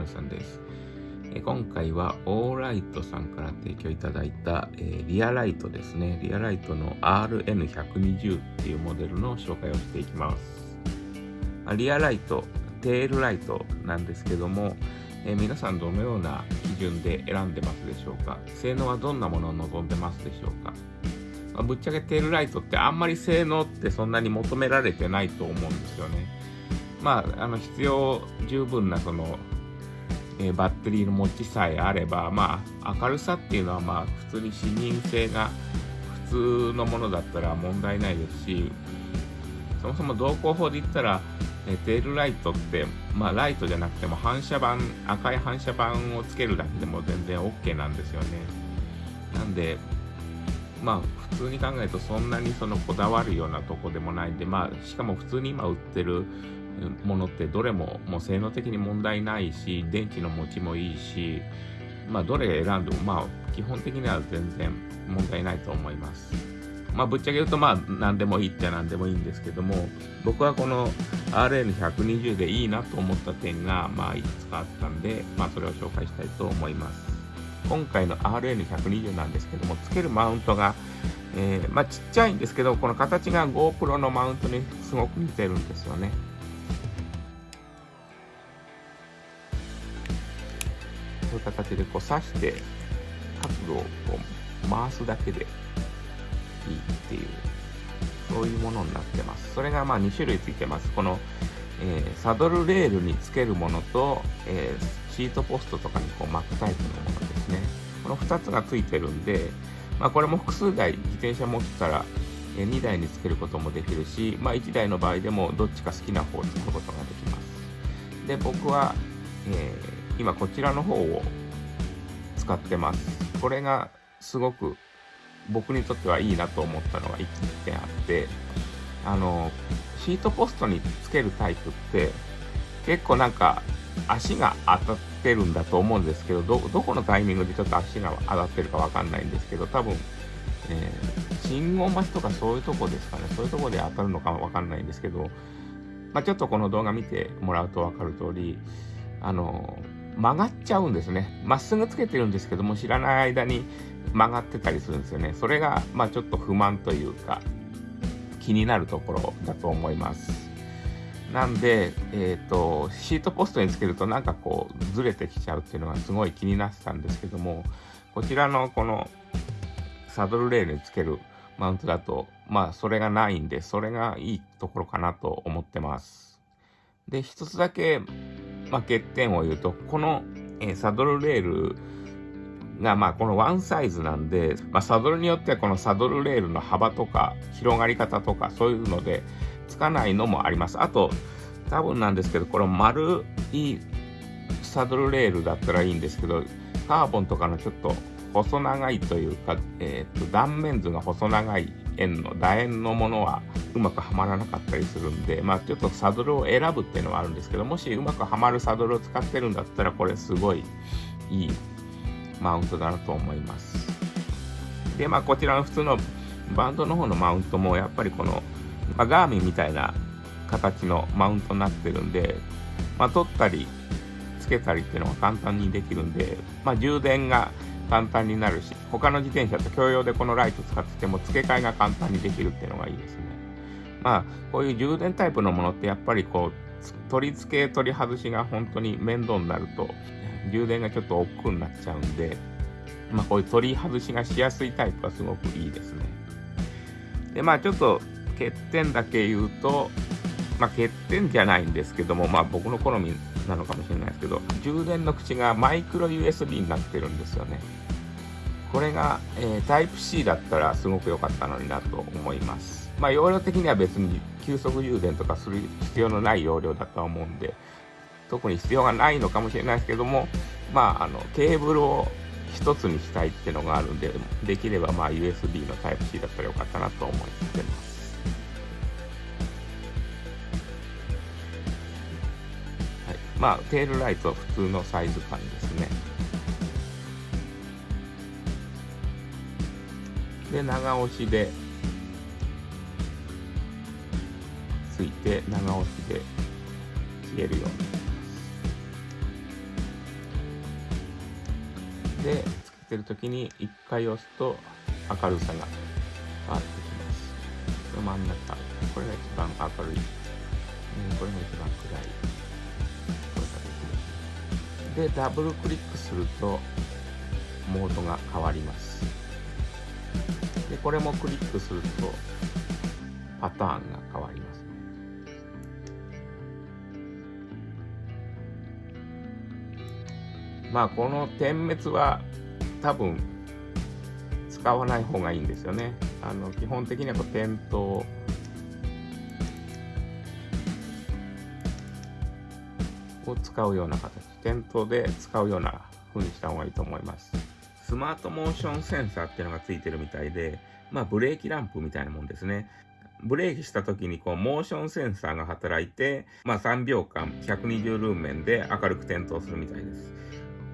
皆さん、です。え今回は Olight さんから提供いただいた、え、リアライトですね。リアライトの RN120 っていうモデルの紹介をしていきます。まリアライト、テールライトなんですけども、え、皆さんどのような基準で選んでますでしょうか？性能はどんなものを望んでますでしょうか、まあ、ぶっちゃけテールライトってあんまり性能ってそんなに求められてないと思うんですよね。まあ、あの必要十分なその、え、バッテリーの持ちさえあれば、まあ、明るさっていうのはまあ普通に視認性が普通のものだったら問題ないですしそもそも動向法で言ったら、えー、テールライトって、まあ、ライトじゃなくても反射板赤い反射板をつけるだけでも全然 OK なんですよね。なんでまあ普通に考えるとそんなにそのこだわるようなとこでもないんでまあしかも普通に今売ってるものってどれももう性能的に問題ないし電池の持ちもいいしまあどれ選んでもまあ基本的には全然問題ないと思います。まあぶっちゃけ言うとまあ何でもいいっちゃ何でもいいんですけども僕はこの RN120 でいいなと思った点がまあいくつかあったんでまあそれを紹介したいと思います。今回の RN120 なんですけどもつけるマウントがえー、まあちっちゃいんですけどこの形が GoPro のマウントにすごく似てるんですよね。いう形でこう刺して角度をこう回すだけでいいっていうそういうものになってます。それがまあ2種類ついてます。この、えー、サドルレールにつけるものと、えー、シートポストとかにこう巻くタイプのものですね。この2つがついてるんで、まあ、これも複数台自転車持ってたらえ2台につけることもできるし、まあ、1台の場合でもどっちか好きな方を使うことができます。で、僕は、えー今こちらの方を使ってます。これがすごく僕にとってはいいなと思ったのが1点あって、あの、シートポストにつけるタイプって結構なんか足が当たってるんだと思うんですけど、ど、このタイミングでちょっと足が当たってるかわかんないんですけど、多分、えー、信号待ちとかそういうとこですかね。そういうとこで当たるのかわかんないんですけど、まあ、ちょっとこの動画見てもらうとわかる通り、あの、曲がっちゃうんですね。まっすぐつけてるんですけども、知らない間に曲がってたりするんですよね。それが、まあちょっと不満というか、気になるところだと思います。なんで、えっ、ー、と、シートポストにつけるとなんかこう、ずれてきちゃうっていうのがすごい気になってたんですけども、こちらのこのサドルレールにつけるマウントだと、まあそれがないんで、それがいいところかなと思ってます。で、一つだけまあ、欠点を言うと、この、え、サドルレールが、まあ、このワンサイズなんで、まあ、サドルによってはこのサドルレールの幅とか、広がり方とか、そういうので、つかないのもあります。あと、多分なんですけど、この丸いサドルレールだったらいいんですけど、カーボンとかのちょっと細長いというか、えー、と断面図が細長い円の楕円のものはうまくはまらなかったりするんで、まあちょっとサドルを選ぶっていうのはあるんですけど、もしうまくはまるサドルを使ってるんだったら、これすごいいいマウントだなと思います。で、まあこちらの普通のバンドの方のマウントもやっぱりこの、まあ、ガーミンみたいな形のマウントになってるんで、まあ取ったりつけたりっていうのが簡単にできるんで、まあ充電が簡単になるし、他の自転車と共用でこのライト使ってても付け替えが簡単にできるっていうのがいいですね。まあ、こういう充電タイプのものってやっぱりこう、取り付け取り外しが本当に面倒になると、充電がちょっと億劫になっちゃうんで、まあこういう取り外しがしやすいタイプはすごくいいですね。で、まあちょっと欠点だけ言うと、まあ欠点じゃないんですけども、まあ僕の好みなのかもしれないですけど、充電の口がマイクロ USB になってるんですよね。これが、えー、タイプ C だったらすごく良かったのになと思います。まあ、容量的には別に急速充電とかする必要のない容量だとは思うんで、特に必要がないのかもしれないですけども、まあ、あの、ケーブルを一つにしたいっていうのがあるんで、できればまあ USB のタイプ C だったらよかったなと思ってます。まあテールライトは普通のサイズ感ですね。で長押しでついて長押しで消えるように。でつけてる時に1回押すと明るさが変わってきます。真ん中。これが一番明るい、うん、これが一番暗い。でダブルクリックするとモードが変わります。でこれもクリックするとパターンが変わります。まあこの点滅は多分使わない方がいいんですよね。あの基本的にはこう点灯を使うような形点灯で使うような風にした方がいいと思いますスマートモーションセンサーっていうのがついてるみたいでまあブレーキランプみたいなもんですねブレーキした時にこうモーションセンサーが働いて、まあ、3秒間120ルーメンで明るく点灯するみたいです。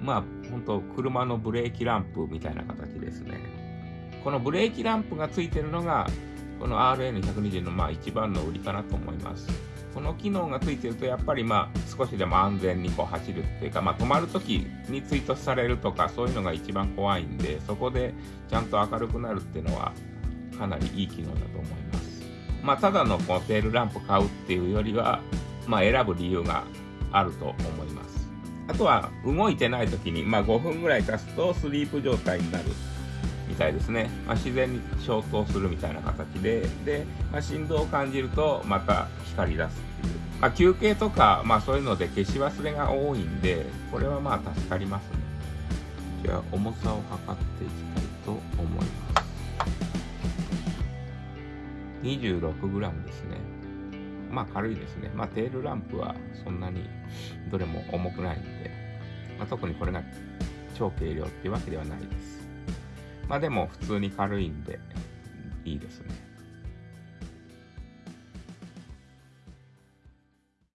まあ本当車のブレーキランプみたいな形ですね。このブレーキランプがついてるのがこの RN120 のまあ一番の売りかなと思います。この機能がついてるとやっぱりまあ少しでも安全にこう走るっていうか、まあ、止まる時に追突されるとかそういうのが一番怖いんでそこでちゃんと明るくなるっていうのはかなりいい機能だと思います。まあ、ただのこのテールランプ買うっていうよりは、まあ、選ぶ理由があると思います。あとは動いてない時に、まあ、5分ぐらい経つとスリープ状態になるたいですね。まあ、自然に消灯するみたいな形で、で、まあ、振動を感じるとまた光り出すっていう。まあ、休憩とか、まあ、そういうので消し忘れが多いんで、これはまあ助かりますね。じゃあ重さを測っていきたいと思います。26g ですね。まあ軽いですね。まあテールランプはそんなにどれも重くないんで、まあ、特にこれが超軽量っていうわけではないです。まあでも普通に軽いんでいいですね。